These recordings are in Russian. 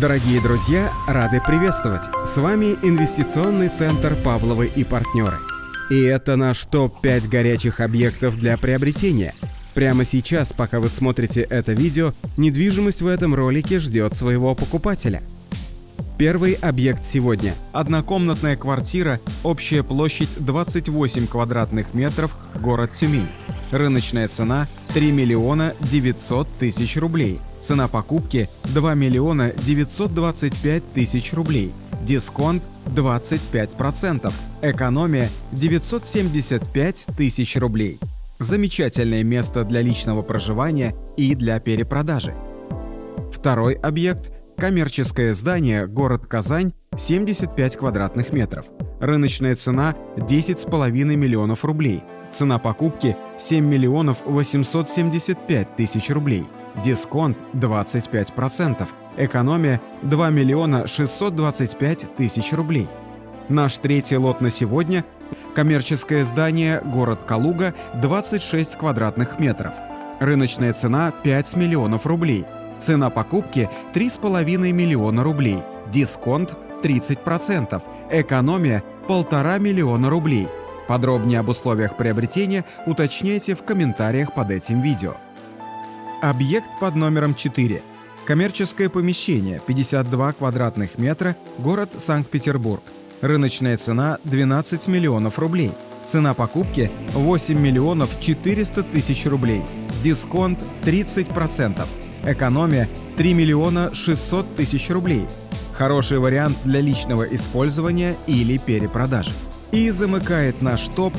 Дорогие друзья, рады приветствовать! С вами инвестиционный центр «Павловы и партнеры». И это наш топ-5 горячих объектов для приобретения. Прямо сейчас, пока вы смотрите это видео, недвижимость в этом ролике ждет своего покупателя. Первый объект сегодня. Однокомнатная квартира, общая площадь 28 квадратных метров, город Тюмень. Рыночная цена 3 миллиона 900 тысяч рублей. Цена покупки 2 миллиона 925 тысяч рублей. Дисконт 25%. Экономия 975 тысяч рублей. Замечательное место для личного проживания и для перепродажи. Второй объект – коммерческое здание, город Казань, 75 квадратных метров. Рыночная цена 10,5 миллионов рублей. Цена покупки 7 миллионов 875 тысяч рублей. Дисконт 25%. Экономия 2 миллиона 625 тысяч рублей. Наш третий лот на сегодня – коммерческое здание город Калуга 26 квадратных метров. Рыночная цена 5 миллионов рублей. Цена покупки 3,5 миллиона рублей. Дисконт 30%. Экономия 1,5 миллиона рублей. Подробнее об условиях приобретения уточняйте в комментариях под этим видео. Объект под номером 4. Коммерческое помещение, 52 квадратных метра, город Санкт-Петербург. Рыночная цена 12 миллионов рублей. Цена покупки 8 миллионов 400 тысяч рублей. Дисконт 30%. Экономия 3 миллиона 600 тысяч рублей. Хороший вариант для личного использования или перепродажи. И замыкает наш топ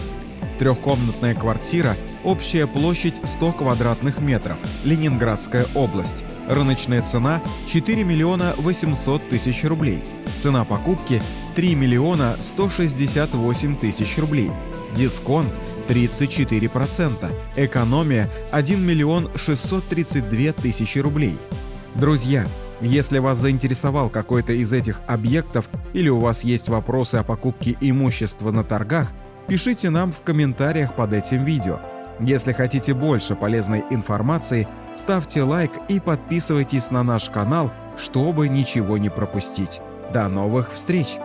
трехкомнатная квартира, общая площадь 100 квадратных метров, Ленинградская область. Рыночная цена 4 миллиона 800 тысяч рублей. Цена покупки 3 миллиона 168 тысяч рублей. Дисконт 34%. Экономия 1 миллион 632 тысячи рублей. Друзья, если вас заинтересовал какой-то из этих объектов или у вас есть вопросы о покупке имущества на торгах, пишите нам в комментариях под этим видео. Если хотите больше полезной информации, ставьте лайк и подписывайтесь на наш канал, чтобы ничего не пропустить. До новых встреч!